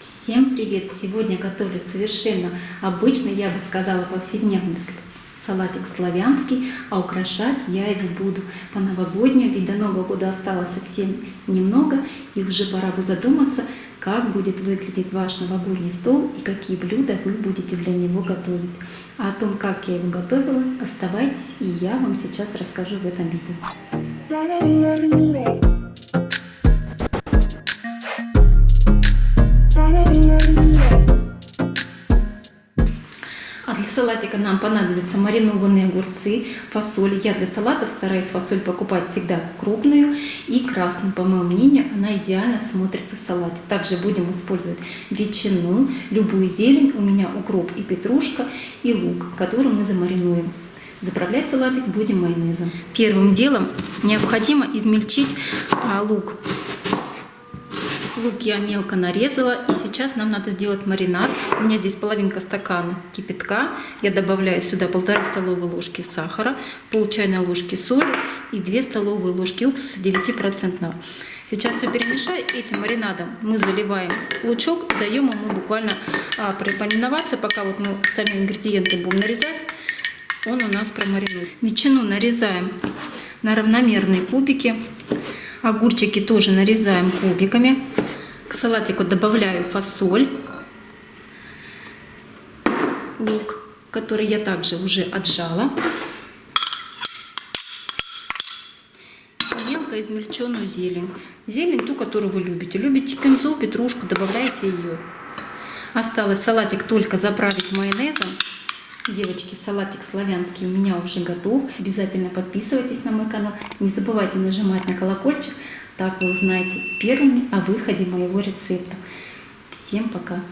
Всем привет! Сегодня готовлю совершенно обычный, я бы сказала, повседневный салатик славянский, а украшать я его буду по-новогоднему, ведь до Нового года осталось совсем немного, и уже пора бы задуматься, как будет выглядеть ваш новогодний стол и какие блюда вы будете для него готовить. А о том, как я его готовила, оставайтесь, и я вам сейчас расскажу в этом видео. А для салатика нам понадобятся маринованные огурцы, фасоль. Я для салатов стараюсь фасоль покупать всегда крупную и красную. По моему мнению, она идеально смотрится в салате. Также будем использовать ветчину, любую зелень. У меня укроп и петрушка, и лук, который мы замаринуем. Заправлять салатик будем майонезом. Первым делом необходимо измельчить а, лук. Лук я мелко нарезала. И сейчас нам надо сделать маринад. У меня здесь половинка стакана кипятка. Я добавляю сюда полторы столовые ложки сахара, пол чайной ложки соли и 2 столовые ложки уксуса 9%. Сейчас все перемешаю. Этим маринадом мы заливаем лучок. Даем ему буквально а, промариноваться, пока вот мы остальные ингредиенты будем нарезать. Он у нас промаринует. Ветчину нарезаем на равномерные кубики. Огурчики тоже нарезаем кубиками. К салатику добавляю фасоль, лук, который я также уже отжала. Мелко измельченную зелень. Зелень ту, которую вы любите. Любите кинзу, петрушку, добавляйте ее. Осталось салатик только заправить майонезом. Девочки, салатик славянский у меня уже готов. Обязательно подписывайтесь на мой канал. Не забывайте нажимать на колокольчик. Так вы узнаете первыми о выходе моего рецепта. Всем пока!